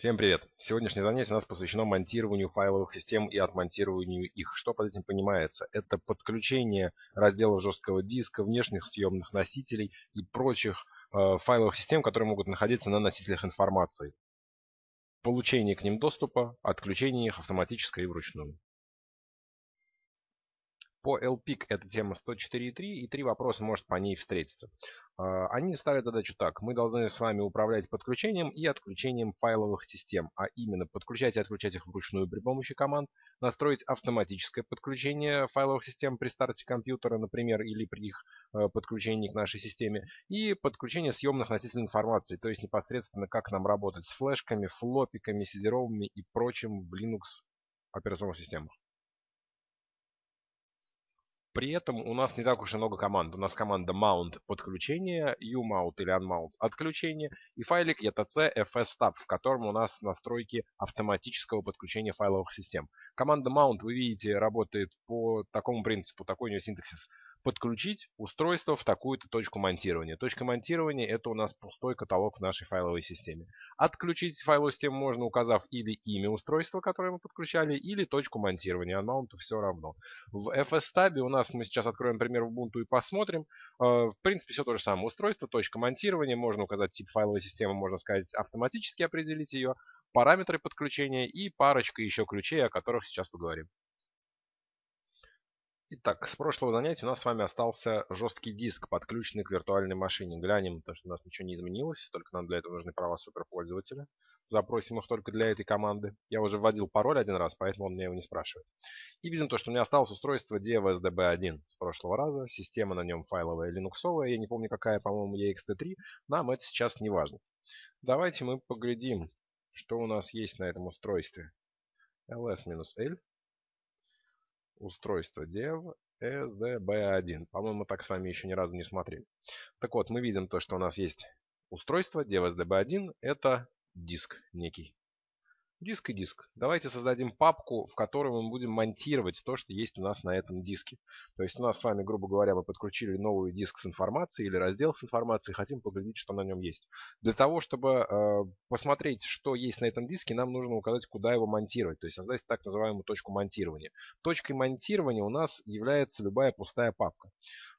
Всем привет! Сегодняшнее занятие у нас посвящено монтированию файловых систем и отмонтированию их. Что под этим понимается? Это подключение разделов жесткого диска, внешних съемных носителей и прочих э, файловых систем, которые могут находиться на носителях информации. Получение к ним доступа, отключение их автоматическое и вручную. По LPIC эта тема 104.3 и три вопроса может по ней встретиться. А, они ставят задачу так. Мы должны с вами управлять подключением и отключением файловых систем, а именно подключать и отключать их вручную при помощи команд, настроить автоматическое подключение файловых систем при старте компьютера, например, или при их э, подключении к нашей системе, и подключение съемных носителей информации, то есть непосредственно как нам работать с флешками, флопиками, сидеровыми и прочим в Linux операционных системах. При этом у нас не так уж и много команд. У нас команда mount подключение, umount или unmount отключение и файлик etc fstab, в котором у нас настройки автоматического подключения файловых систем. Команда mount, вы видите, работает по такому принципу, такой у нее синтаксис подключить устройство в такую-то точку монтирования. Точка монтирования это у нас пустой каталог в нашей файловой системе. Отключить файловую систему можно, указав или имя устройства, которое мы подключали, или точку монтирования. Unmount все равно. В FS-табе у нас мы сейчас откроем пример Ubuntu и посмотрим. Э, в принципе, все то же самое. Устройство, точка монтирования. Можно указать тип файловой системы, можно сказать автоматически определить ее. Параметры подключения и парочка еще ключей, о которых сейчас поговорим. Итак, с прошлого занятия у нас с вами остался жесткий диск, подключенный к виртуальной машине. Глянем, то, что у нас ничего не изменилось, только нам для этого нужны права суперпользователя. Запросим их только для этой команды. Я уже вводил пароль один раз, поэтому он меня его не спрашивает. И видим то, что у меня осталось устройство DevSDB1 с прошлого раза. Система на нем файловая, линуксовая. Я не помню какая, по-моему, EXT3. Нам это сейчас не важно. Давайте мы поглядим, что у нас есть на этом устройстве. ls-l устройство dev sdb1. По-моему, так с вами еще ни разу не смотрели. Так вот, мы видим то, что у нас есть устройство dev sdb1. Это диск некий. Диск и диск. Давайте создадим папку, в которой мы будем монтировать то, что есть у нас на этом диске. То есть у нас с вами, грубо говоря, мы подключили новый диск с информацией или раздел с информацией, хотим поглядеть, что на нем есть. Для того, чтобы э, посмотреть, что есть на этом диске, нам нужно указать, куда его монтировать. То есть создать так называемую точку монтирования. Точкой монтирования у нас является любая пустая папка.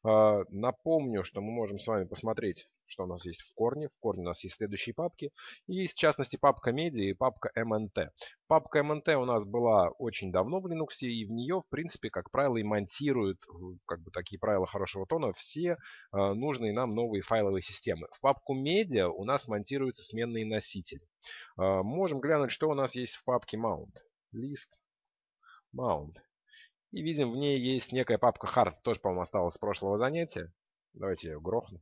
Э, напомню, что мы можем с вами посмотреть, что у нас есть в корне. В корне у нас есть следующие папки. И, в частности, папка медиа и папка MNT. Папка MNT у нас была очень давно в Linux, и в нее, в принципе, как правило, и монтируют, как бы такие правила хорошего тона, все э, нужные нам новые файловые системы. В папку медиа у нас монтируются сменные носители. Э, можем глянуть, что у нас есть в папке mount. List, mount. И видим, в ней есть некая папка hard, тоже, по-моему, осталась с прошлого занятия. Давайте я ее грохну.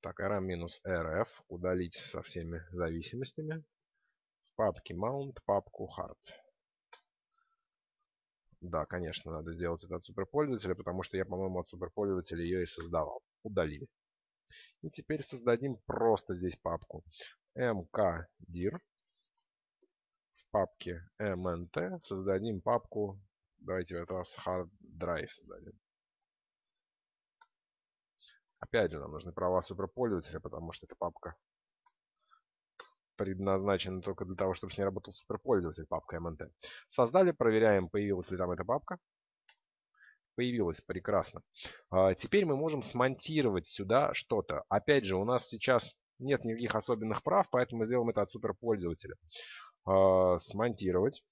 Так, rm-rf удалить со всеми зависимостями. В папке mount папку hard. Да, конечно, надо сделать это от суперпользователя, потому что я, по-моему, от суперпользователя ее и создавал. Удалили. И теперь создадим просто здесь папку mkdir папке mnt создадим папку, давайте в этот раз hard drive создадим. Опять же, нам нужны права суперпользователя, потому что эта папка предназначена только для того, чтобы с ней работал суперпользователь, папка mnt. Создали, проверяем, появилась ли там эта папка. Появилась, прекрасно. А, теперь мы можем смонтировать сюда что-то. Опять же, у нас сейчас нет никаких особенных прав, поэтому мы сделаем это от суперпользователя. А, смонтировать.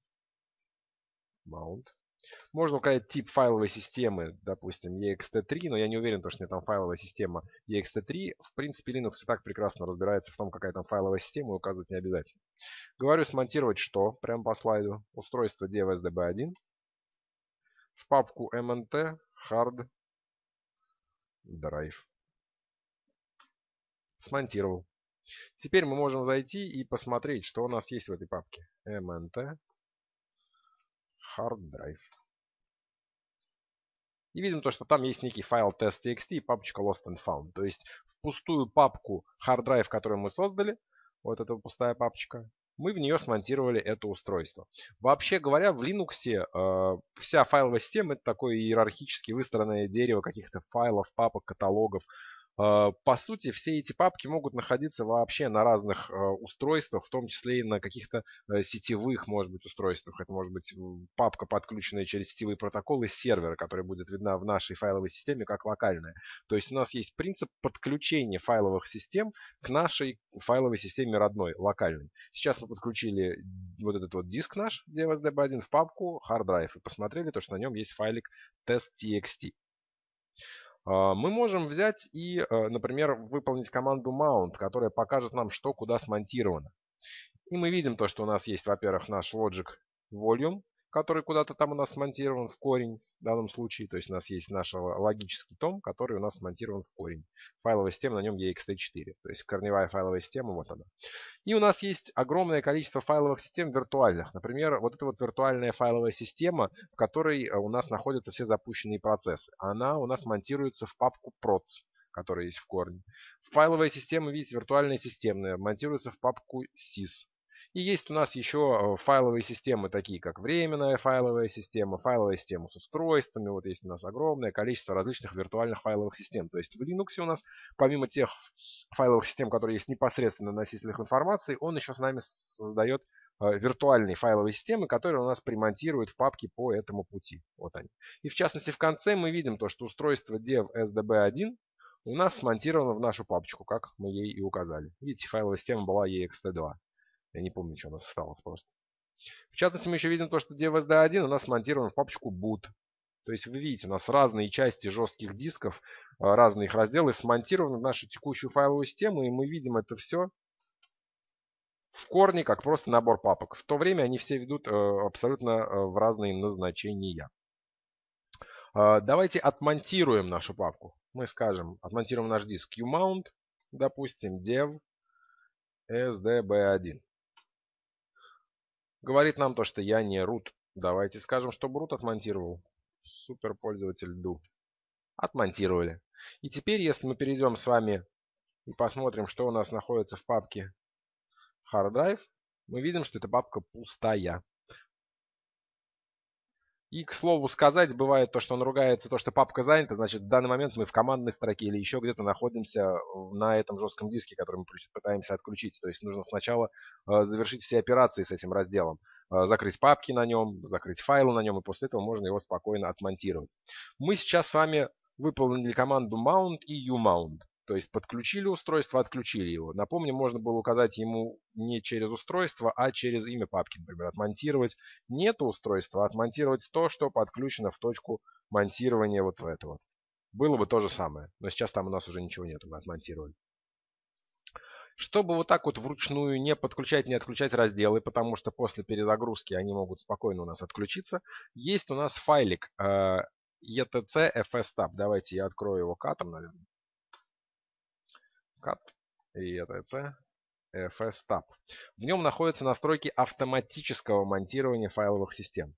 Mount. Можно указать тип файловой системы, допустим, ext3, но я не уверен, что у меня там файловая система ext3. В принципе, Linux и так прекрасно разбирается в том, какая там файловая система, и указывать не обязательно. Говорю смонтировать что, прямо по слайду. Устройство DevSDB1. В папку mnt hard drive. Смонтировал. Теперь мы можем зайти и посмотреть, что у нас есть в этой папке. mnt hard drive. И видим то, что там есть некий файл test.txt и папочка lost and found. То есть в пустую папку hard drive, которую мы создали, вот эта пустая папочка, мы в нее смонтировали это устройство. Вообще говоря, в Linux э, вся файловая система это такое иерархически выстроенное дерево каких-то файлов, папок, каталогов, по сути, все эти папки могут находиться вообще на разных э, устройствах, в том числе и на каких-то э, сетевых, может быть, устройствах. Это может быть папка, подключенная через сетевые протоколы сервера, которая будет видна в нашей файловой системе как локальная. То есть у нас есть принцип подключения файловых систем к нашей файловой системе родной, локальной. Сейчас мы подключили вот этот вот диск наш DFSDB1 в папку hard drive и посмотрели, то, что на нем есть файлик test.txt. А, мы можем взять и, э, например, выполнить команду mount, которая покажет нам, что куда смонтировано. И мы видим то, что у нас есть, во-первых, наш logic volume, который куда-то там у нас смонтирован в корень в данном случае. То есть у нас есть наш логический том, который у нас смонтирован в корень. Файловая система на нем ext4. То есть корневая файловая система, вот она. И у нас есть огромное количество файловых систем виртуальных. Например, вот эта вот виртуальная файловая система, в которой э, у нас находятся все запущенные процессы. Она у нас монтируется в папку procs которая есть в корне. Файловая система, видите, виртуальная системная, монтируется в папку sys. И есть у нас еще э, файловые системы, такие как временная файловая система, файловая система с устройствами. Вот есть у нас огромное количество различных виртуальных файловых систем. То есть в Linux у нас, помимо тех файловых систем, которые есть непосредственно на носителях информации, он еще с нами создает э, виртуальные файловые системы, которые у нас примонтируют в папке по этому пути. Вот они. И в частности в конце мы видим то, что устройство dev sdb1 у нас смонтировано в нашу папочку, как мы ей и указали. Видите, файловая система была ext2. Я не помню, что у нас осталось просто. В частности, мы еще видим то, что DVSD1 у нас смонтирован в папочку boot. То есть вы видите, у нас разные части жестких дисков, а, разные их разделы смонтированы в нашу текущую файловую систему, и мы видим это все в корне, как просто набор папок. В то время они все ведут э, абсолютно э, в разные назначения. А, давайте отмонтируем нашу папку. Мы скажем, отмонтируем наш диск qmount, допустим, dev sdb1 говорит нам то, что я не root. Давайте скажем, чтобы root отмонтировал. Супер пользователь do. Отмонтировали. И теперь, если мы перейдем с вами и посмотрим, что у нас находится в папке hard drive, мы видим, что эта папка пустая. И, к слову сказать, бывает то, что он ругается, то, что папка занята, значит, в данный момент мы в командной строке или еще где-то находимся на этом жестком диске, который мы пытаемся отключить. То есть нужно сначала э, завершить все операции с этим разделом. Э, закрыть папки на нем, закрыть файлы на нем, и после этого можно его спокойно отмонтировать. Мы сейчас с вами выполнили команду mount и umount. То есть подключили устройство, отключили его. Напомню, можно было указать ему не через устройство, а через имя папки. Например, отмонтировать не то устройство, а отмонтировать то, что подключено в точку монтирования вот в это вот. Было бы то же самое. Но сейчас там у нас уже ничего нету, мы отмонтировали. Чтобы вот так вот вручную не подключать, не отключать разделы, потому что после перезагрузки они могут спокойно у нас отключиться, есть у нас файлик э, etc. Давайте я открою его катом, наверное cat и etc fstab. В нем находятся настройки автоматического монтирования файловых систем.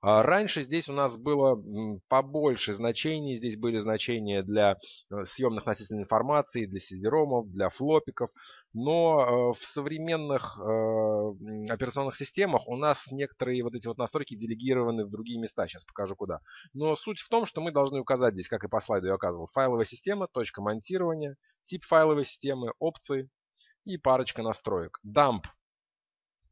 А раньше здесь у нас было побольше значений. Здесь были значения для э, съемных носителей информации, для сидеромов, для флопиков. Но э, в современных э, операционных системах у нас некоторые вот эти вот настройки делегированы в другие места. Сейчас покажу куда. Но суть в том, что мы должны указать здесь, как и по слайду я указывал, файловая система, точка монтирования, тип файловой системы, опции и парочка настроек. Dump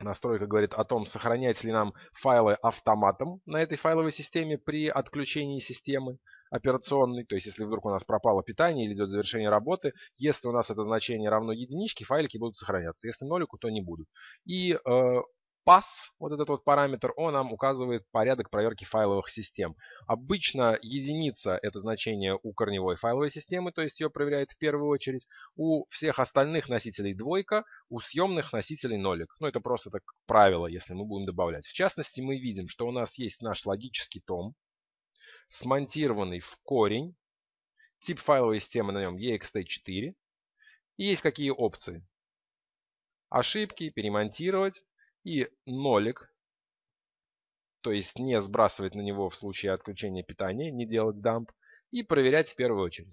Настройка говорит о том, сохранять ли нам файлы автоматом на этой файловой системе при отключении системы операционной. То есть, если вдруг у нас пропало питание или идет завершение работы, если у нас это значение равно единичке, файлики будут сохраняться. Если нолику, то не будут. И э, pass, вот этот вот параметр, он нам указывает порядок проверки файловых систем. Обычно единица это значение у корневой файловой системы, то есть ее проверяет в первую очередь. У всех остальных носителей двойка, у съемных носителей нолик. Ну это просто так правило, если мы будем добавлять. В частности, мы видим, что у нас есть наш логический том, смонтированный в корень. Тип файловой системы на нем ext4. И есть какие опции. Ошибки, перемонтировать, и нолик, то есть не сбрасывать на него в случае отключения питания, не делать дамп, и проверять в первую очередь.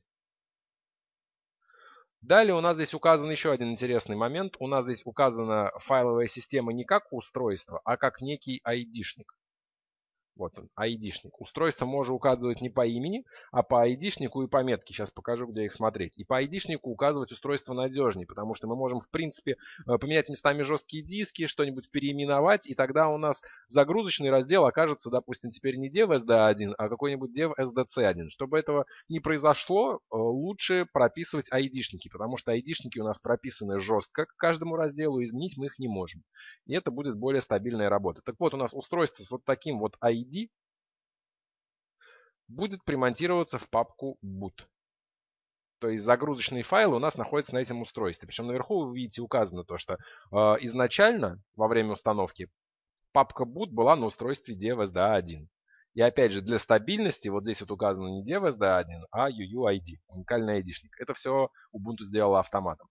Далее у нас здесь указан еще один интересный момент. У нас здесь указана файловая система не как устройство, а как некий айдишник. Вот он, ID-шник. Устройство можно указывать не по имени, а по ID-шнику и по метке. Сейчас покажу, где их смотреть. И по ID-шнику указывать устройство надежнее, потому что мы можем, в принципе, э, поменять местами жесткие диски, что-нибудь переименовать, и тогда у нас загрузочный раздел окажется, допустим, теперь не dev.sd1, а какой-нибудь dev.sdc1. Чтобы этого не произошло, э, лучше прописывать ID-шники, потому что ID-шники у нас прописаны жестко к каждому разделу, изменить мы их не можем. И это будет более стабильная работа. Так вот, у нас устройство с вот таким вот ID ID будет примонтироваться в папку boot. То есть загрузочные файлы у нас находятся на этом устройстве. Причем наверху вы видите указано то, что э, изначально во время установки папка boot была на устройстве DevSDA1. И опять же, для стабильности, вот здесь вот указано не DevSDA1, а UUID, уникальный ID-шник. Это все Ubuntu сделала автоматом.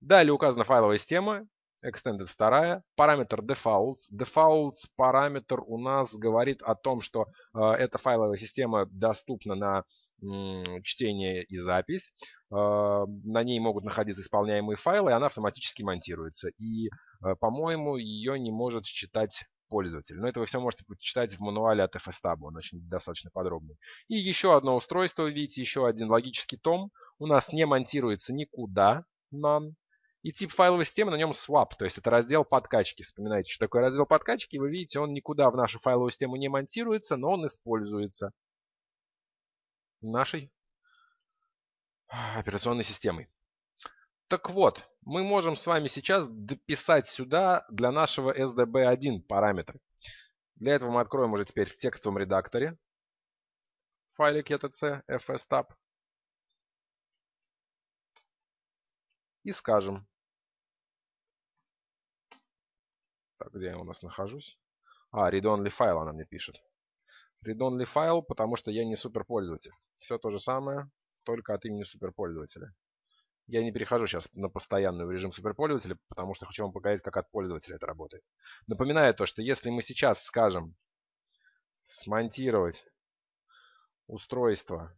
Далее указана файловая система, extended вторая. Параметр defaults. Defaults параметр у нас говорит о том, что э, эта файловая система доступна на м, чтение и запись. Э, на ней могут находиться исполняемые файлы, и она автоматически монтируется. И, э, по-моему, ее не может считать пользователь. Но это вы все можете почитать в мануале от FSTab, он очень достаточно подробный. И еще одно устройство, видите, еще один логический том. У нас не монтируется никуда, none. И тип файловой системы на нем swap, то есть это раздел подкачки. Вспоминайте, что такое раздел подкачки. Вы видите, он никуда в нашу файловую систему не монтируется, но он используется нашей операционной системой. Так вот, мы можем с вами сейчас дописать сюда для нашего SDB1 параметры. Для этого мы откроем уже теперь в текстовом редакторе файлик etc fstab и скажем Так, где я у нас нахожусь? А, read-only файл она мне пишет. Read-only файл, потому что я не суперпользователь. Все то же самое, только от имени суперпользователя. Я не перехожу сейчас на постоянный режим суперпользователя, потому что хочу вам показать, как от пользователя это работает. Напоминаю то, что если мы сейчас скажем смонтировать устройство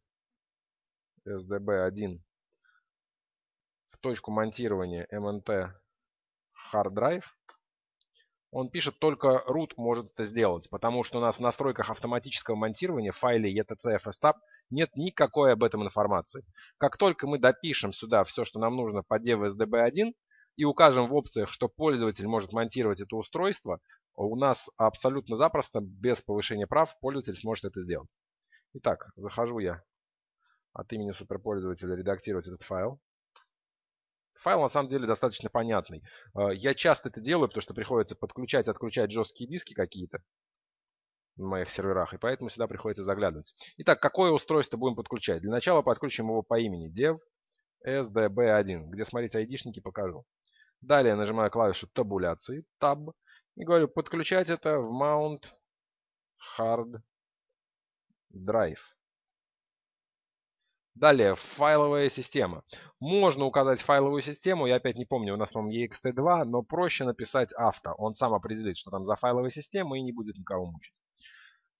SDB1 в точку монтирования MNT Hard Drive, он пишет, только root может это сделать, потому что у нас в настройках автоматического монтирования в файле etc fstab нет никакой об этом информации. Как только мы допишем сюда все, что нам нужно по dev-sdb1 и укажем в опциях, что пользователь может монтировать это устройство, у нас абсолютно запросто, без повышения прав, пользователь сможет это сделать. Итак, захожу я от имени суперпользователя редактировать этот файл. Файл на самом деле достаточно понятный. А, я часто это делаю, потому что приходится подключать, отключать жесткие диски какие-то на моих серверах, и поэтому сюда приходится заглядывать. Итак, какое устройство будем подключать? Для начала подключим его по имени dev sdb1, где, смотрите, айдишники покажу. Далее нажимаю клавишу табуляции, Tab, и говорю подключать это в Mount Hard Drive. Далее, файловая система. Можно указать файловую систему, я опять не помню, у нас, по-моему, ext2, но проще написать авто. Он сам определит, что там за файловая система и не будет никого мучить.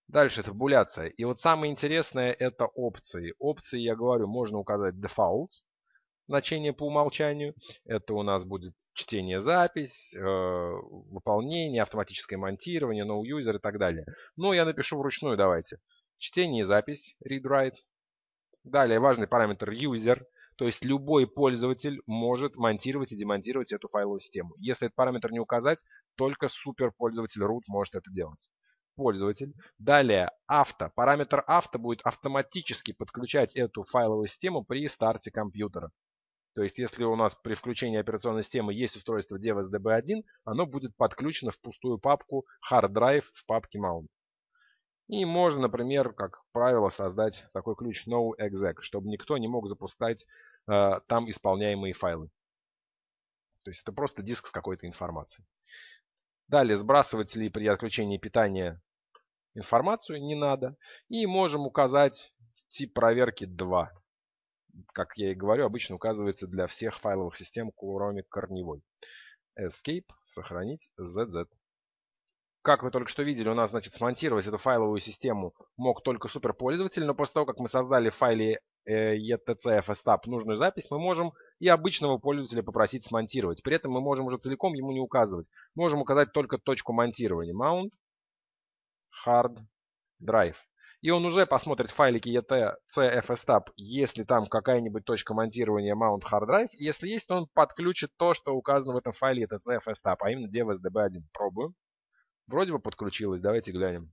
Дальше табуляция. И вот самое интересное это опции. Опции, я говорю, можно указать defaults, значение по умолчанию. Это у нас будет чтение, запись, э, выполнение, автоматическое монтирование, no user и так далее. Но я напишу вручную, давайте. Чтение запись, read-write. Далее важный параметр user, то есть любой пользователь может монтировать и демонтировать эту файловую систему. Если этот параметр не указать, только суперпользователь root может это делать. Пользователь. Далее авто. Параметр авто будет автоматически подключать эту файловую систему при старте компьютера. То есть, если у нас при включении операционной системы есть устройство DevSDB1, оно будет подключено в пустую папку Hard Drive в папке Mount. И можно, например, как правило, создать такой ключ noexec, чтобы никто не мог запускать э, там исполняемые файлы. То есть это просто диск с какой-то информацией. Далее сбрасывать ли при отключении питания информацию не надо. И можем указать тип проверки 2. Как я и говорю, обычно указывается для всех файловых систем, кроме корневой. Escape, сохранить, ZZ. Как вы только что видели, у нас, значит, смонтировать эту файловую систему мог только суперпользователь, но после того, как мы создали в файле э, etcfstab нужную запись, мы можем и обычного пользователя попросить смонтировать. При этом мы можем уже целиком ему не указывать. Можем указать только точку монтирования. Mount, Hard, Drive. И он уже посмотрит файлики etc.cfstab, если там какая-нибудь точка монтирования mount hard drive. Если есть, то он подключит то, что указано в этом файле etc.cfstab, а именно devsdb1. Пробуем. Вроде бы подключилось. Давайте глянем.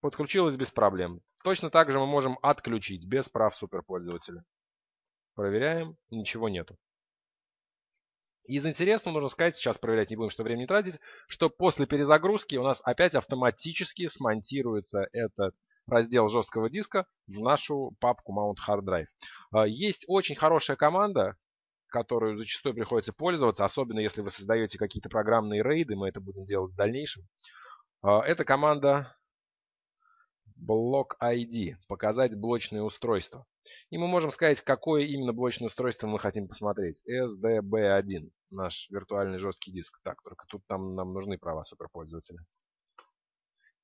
Подключилось без проблем. Точно так же мы можем отключить без прав суперпользователя. Проверяем. Ничего нету. Из интересного нужно сказать, сейчас проверять не будем, что времени тратить, что после перезагрузки у нас опять автоматически смонтируется этот раздел жесткого диска в нашу папку Mount Hard Drive. А, есть очень хорошая команда, которую зачастую приходится пользоваться, особенно если вы создаете какие-то программные рейды, мы это будем делать в дальнейшем. А, это команда Block ID, показать блочное устройство. И мы можем сказать, какое именно блочное устройство мы хотим посмотреть. SDB1, наш виртуальный жесткий диск. Так, только тут там нам нужны права суперпользователя.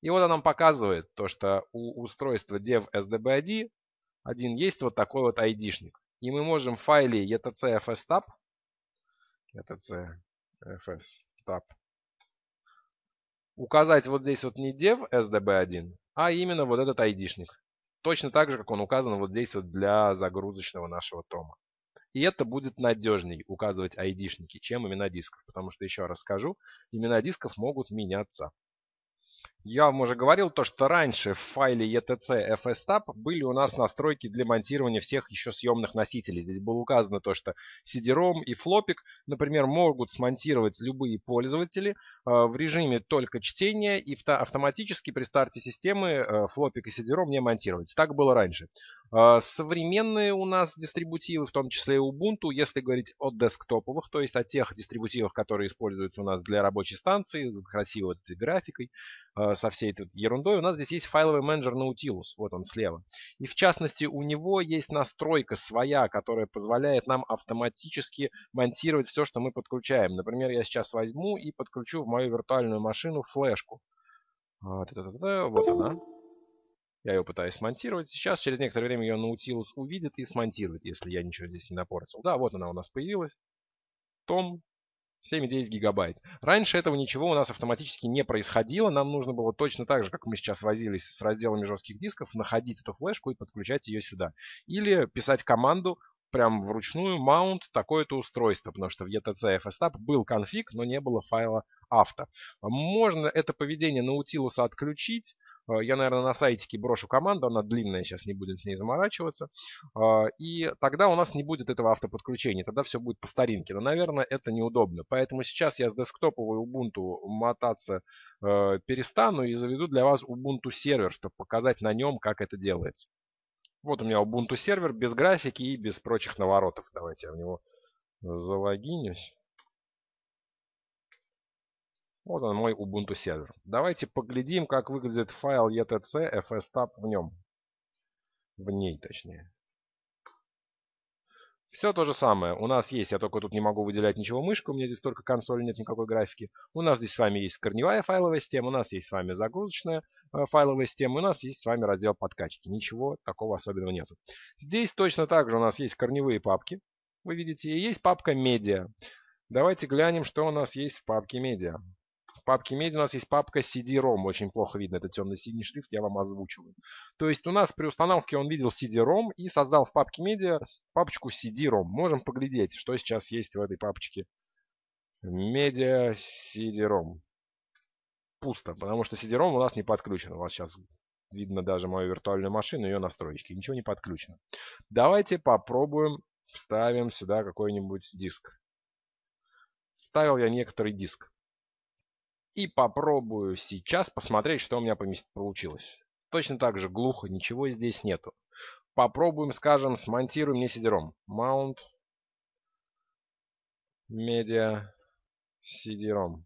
И вот он нам показывает то, что у устройства dev SDB1 один есть вот такой вот ID-шник. И мы можем в файле etc fstab, etc fstab, указать вот здесь вот не dev SDB1, а именно вот этот ID-шник. Точно так же, как он указан вот здесь вот для загрузочного нашего тома. И это будет надежней указывать ID-шники, чем имена дисков. Потому что, еще раз скажу, имена дисков могут меняться. Я вам уже говорил то, что раньше в файле etc fstab были у нас настройки для монтирования всех еще съемных носителей. Здесь было указано то, что CD-ROM и флопик, например, могут смонтировать любые пользователи э, в режиме только чтения и автоматически при старте системы э, флопик и CD-ROM не монтировать. Так было раньше. Э, современные у нас дистрибутивы, в том числе и Ubuntu, если говорить о десктоповых, то есть о тех дистрибутивах, которые используются у нас для рабочей станции с красивой графикой, Э, со всей этой ерундой, у нас здесь есть файловый менеджер Nautilus, вот он слева. И в частности у него есть настройка своя, которая позволяет нам автоматически монтировать все, что мы подключаем. Например, я сейчас возьму и подключу в мою виртуальную машину флешку. Вот она. Я ее пытаюсь смонтировать. Сейчас, через некоторое время, ее Nautilus увидит и смонтирует, если я ничего здесь не напортил. Да, вот она у нас появилась. Том 7,9 гигабайт. Раньше этого ничего у нас автоматически не происходило. Нам нужно было точно так же, как мы сейчас возились с разделами жестких дисков, находить эту флешку и подключать ее сюда. Или писать команду прям вручную mount такое-то устройство, потому что в etc fstab был конфиг, но не было файла авто. Можно это поведение Nautilus отключить. Э, я, наверное, на сайтике брошу команду, она длинная, сейчас не будем с ней заморачиваться. Э, и тогда у нас не будет этого автоподключения, тогда все будет по старинке. Но, наверное, это неудобно. Поэтому сейчас я с десктоповой Ubuntu мотаться э, перестану и заведу для вас Ubuntu сервер, чтобы показать на нем, как это делается. Вот у меня Ubuntu сервер без графики и без прочих наворотов. Давайте я в него залогинюсь. Вот он мой Ubuntu сервер. Давайте поглядим, как выглядит файл etc fstab в нем. В ней, точнее. Все то же самое. У нас есть, я только тут не могу выделять ничего мышкой, у меня здесь только консоль, нет никакой графики. У нас здесь с вами есть корневая файловая система, у нас есть с вами загрузочная э, файловая система, у нас есть с вами раздел подкачки. Ничего такого особенного нету. Здесь точно так же у нас есть корневые папки, вы видите, и есть папка медиа. Давайте глянем, что у нас есть в папке медиа папке медиа у нас есть папка CD-ROM. Очень плохо видно, это темно-синий шрифт, я вам озвучиваю. То есть у нас при установке он видел CD-ROM и создал в папке медиа папочку CD-ROM. Можем поглядеть, что сейчас есть в этой папочке. Медиа CD-ROM. Пусто, потому что CD-ROM у нас не подключен. У вас сейчас видно даже мою виртуальную машину, ее настройки. Ничего не подключено. Давайте попробуем вставим сюда какой-нибудь диск. Вставил я некоторый диск. И попробую сейчас посмотреть, что у меня получилось. Точно так же глухо, ничего здесь нету. Попробуем, скажем, смонтируем мне сидером. Mount Media CD-ROM.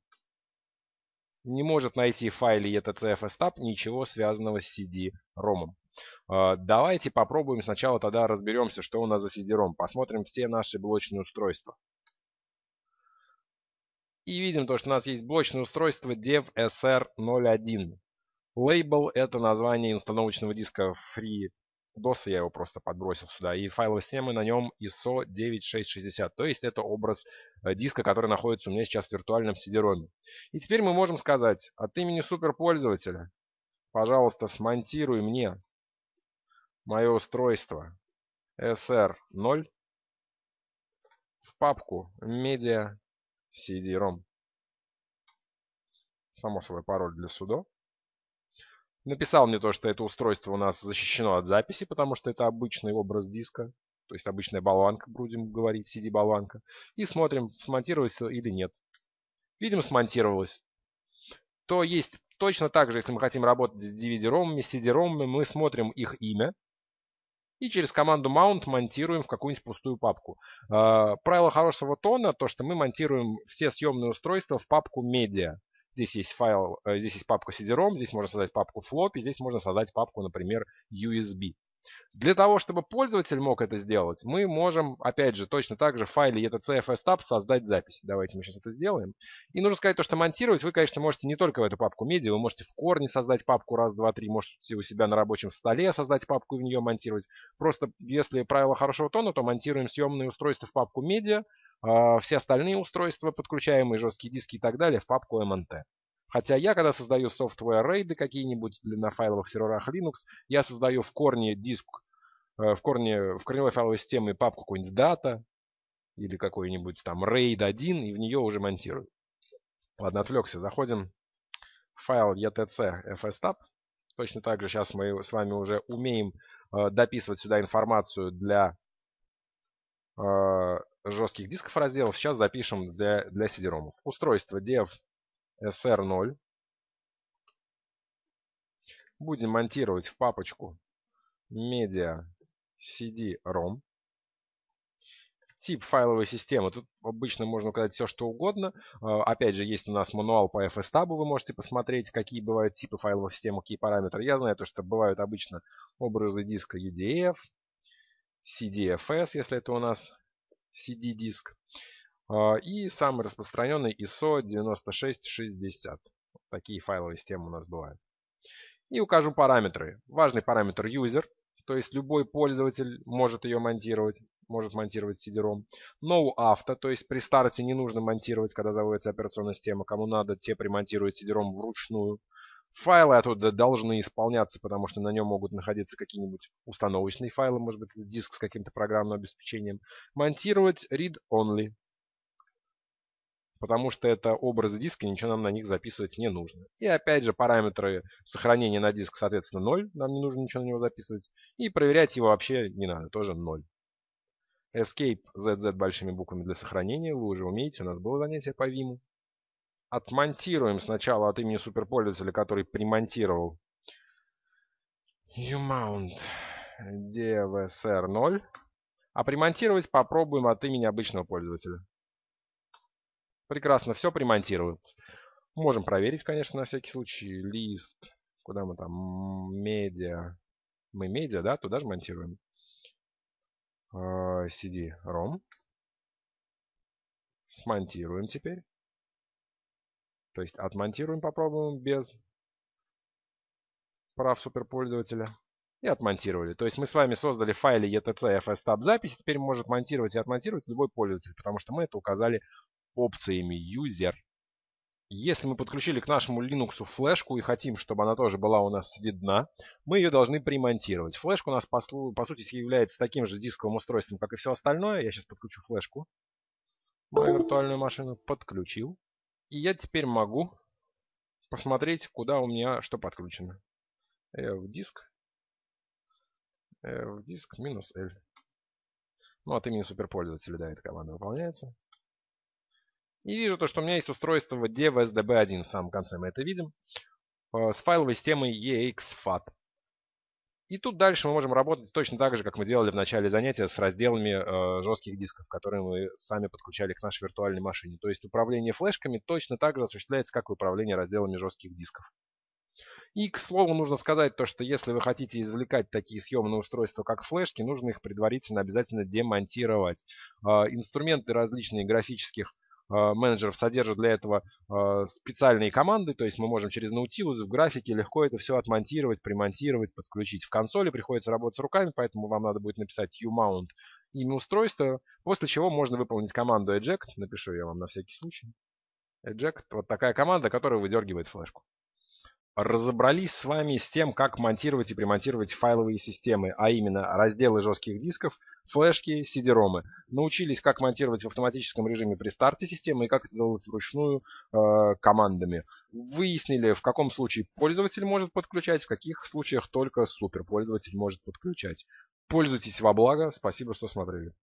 Не может найти в etcfstab ничего связанного с CD-ROM. А, давайте попробуем сначала тогда разберемся, что у нас за CD-ROM. Посмотрим все наши блочные устройства. И видим то, что у нас есть блочное устройство DevSR01. Лейбл это название установочного диска Free DOS, я его просто подбросил сюда. И файловая система на нем ISO 9660. То есть это образ э, диска, который находится у меня сейчас в виртуальном CD-ROM. И теперь мы можем сказать от имени суперпользователя, пожалуйста, смонтируй мне мое устройство SR0 в папку Media CD-ROM. Само собой, пароль для судо. Написал мне то, что это устройство у нас защищено от записи, потому что это обычный образ диска. То есть обычная болванка, будем говорить, CD-болванка. И смотрим, смонтировалось или нет. Видим, смонтировалось. То есть точно так же, если мы хотим работать с DVD-ROM, CD-ROM, мы смотрим их имя. И через команду mount монтируем в какую-нибудь пустую папку. Э, правило хорошего тона, то что мы монтируем все съемные устройства в папку media. Здесь есть файл, э, здесь есть папка CD-ROM, здесь можно создать папку floppy, здесь можно создать папку, например, USB. Для того, чтобы пользователь мог это сделать, мы можем, опять же, точно так же в файле etc fstab создать запись. Давайте мы сейчас это сделаем. И нужно сказать то, что монтировать вы, конечно, можете не только в эту папку медиа, вы можете в корне создать папку раз, два, три, можете у себя на рабочем столе создать папку и в нее монтировать. Просто если правило хорошего тона, то монтируем съемные устройства в папку медиа, а все остальные устройства, подключаемые жесткие диски и так далее, в папку MNT. Хотя я, когда создаю software рейды какие-нибудь на файловых серверах Linux, я создаю в корне диск, э, в корне, в корневой файловой системе папку какой-нибудь data или какой-нибудь там RAID 1 и в нее уже монтирую. Ладно, отвлекся. Заходим в файл etc fstab. Точно так же сейчас мы с вами уже умеем э, дописывать сюда информацию для э, жестких дисков разделов. Сейчас запишем для, для CD-ROM. Устройство dev SR0. Будем монтировать в папочку Media CD-ROM. Тип файловой системы. Тут обычно можно указать все, что угодно. А, опять же, есть у нас мануал по FSTab. Вы можете посмотреть, какие бывают типы файловых систем, какие параметры. Я знаю, то, что бывают обычно образы диска UDF, CDFS, если это у нас CD-диск. А, и самый распространенный ISO 9660. Такие файловые системы у нас бывают. И укажу параметры. Важный параметр user, то есть любой пользователь может ее монтировать, может монтировать CD-ROM. No auto, то есть при старте не нужно монтировать, когда заводится операционная система. Кому надо, те примонтируют CD-ROM вручную. Файлы оттуда должны исполняться, потому что на нем могут находиться какие-нибудь установочные файлы, может быть, диск с каким-то программным обеспечением. Монтировать read-only, потому что это образы диска, ничего нам на них записывать не нужно. И опять же параметры сохранения на диск, соответственно, 0, нам не нужно ничего на него записывать. И проверять его вообще не надо, тоже 0. Escape ZZ большими буквами для сохранения, вы уже умеете, у нас было занятие по Vim. Отмонтируем сначала от имени суперпользователя, который примонтировал umount devsr0. А примонтировать попробуем от имени обычного пользователя. Прекрасно, все примонтируется. Можем проверить, конечно, на всякий случай. Лист. Куда мы там? Медиа. Мы медиа, да? Туда же монтируем. CD-ROM. Смонтируем теперь. То есть отмонтируем, попробуем без прав суперпользователя. И отмонтировали. То есть мы с вами создали в файле etc fstab запись. Теперь может монтировать и отмонтировать любой пользователь, потому что мы это указали опциями user. Если мы подключили к нашему Linux флешку и хотим, чтобы она тоже была у нас видна, мы ее должны примонтировать. Флешка у нас по, по сути является таким же дисковым устройством, как и все остальное. Я сейчас подключу флешку. Мою виртуальную машину подключил. И я теперь могу посмотреть, куда у меня что подключено. В диск. В диск минус L. Ну, от имени суперпользователя, да, эта команда выполняется. И вижу то, что у меня есть устройство в DevSDB1 в самом конце, мы это видим, э, с файловой системой EXFAT. И тут дальше мы можем работать точно так же, как мы делали в начале занятия с разделами э, жестких дисков, которые мы сами подключали к нашей виртуальной машине. То есть управление флешками точно так же осуществляется, как и управление разделами жестких дисков. И, к слову, нужно сказать то, что если вы хотите извлекать такие съемные устройства, как флешки, нужно их предварительно обязательно демонтировать. Э, инструменты различные графических менеджеров содержит для этого специальные команды, то есть мы можем через Nautilus в графике легко это все отмонтировать, примонтировать, подключить. В консоли приходится работать руками, поэтому вам надо будет написать umount имя устройства, после чего можно выполнить команду eject, напишу я вам на всякий случай. Eject, вот такая команда, которая выдергивает флешку разобрались с вами с тем, как монтировать и примонтировать файловые системы, а именно разделы жестких дисков, флешки, CD-ромы. Научились, как монтировать в автоматическом режиме при старте системы и как это делать вручную э, командами. Выяснили, в каком случае пользователь может подключать, в каких случаях только суперпользователь может подключать. Пользуйтесь во благо. Спасибо, что смотрели.